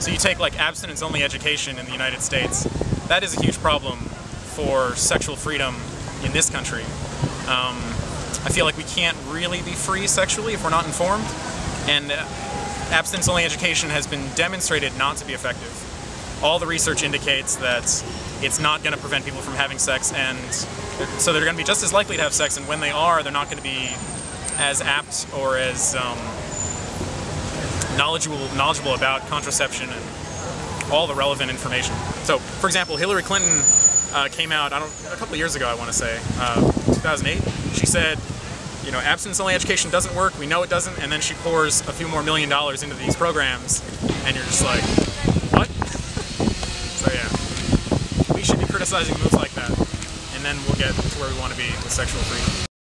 So you take like abstinence-only education in the United States, that is a huge problem for sexual freedom in this country. Um, I feel like we can't really be free sexually if we're not informed, and uh, abstinence-only education has been demonstrated not to be effective. All the research indicates that it's not going to prevent people from having sex, and so they're going to be just as likely to have sex, and when they are, they're not going to be as apt or as um, knowledgeable knowledgeable about contraception and all the relevant information. So, for example, Hillary Clinton uh, came out I don't a couple of years ago, I want to say, uh, 2008. She said, you know, abstinence-only education doesn't work. We know it doesn't, and then she pours a few more million dollars into these programs, and you're just like, what? so yeah, we should be criticizing moves like that, and then we'll get to where we want to be with sexual freedom.